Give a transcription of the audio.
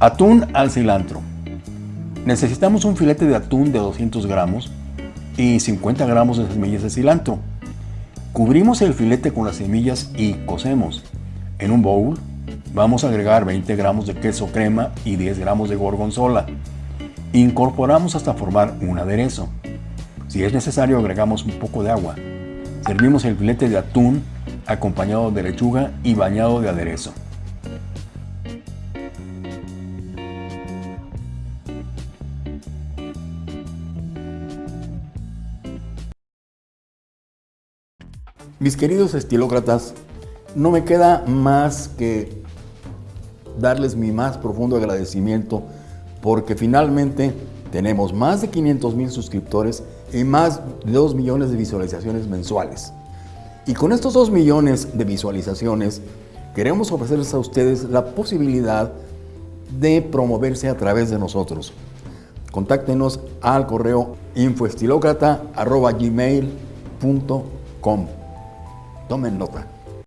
Atún al cilantro. Necesitamos un filete de atún de 200 gramos y 50 gramos de semillas de cilantro. Cubrimos el filete con las semillas y cocemos. En un bowl vamos a agregar 20 gramos de queso crema y 10 gramos de gorgonzola. Incorporamos hasta formar un aderezo. Si es necesario agregamos un poco de agua. Servimos el filete de atún acompañado de lechuga y bañado de aderezo. Mis queridos estilócratas, no me queda más que darles mi más profundo agradecimiento porque finalmente tenemos más de 500 mil suscriptores y más de 2 millones de visualizaciones mensuales. Y con estos 2 millones de visualizaciones queremos ofrecerles a ustedes la posibilidad de promoverse a través de nosotros. Contáctenos al correo infoestilocrata.gmail.com Tomen nota.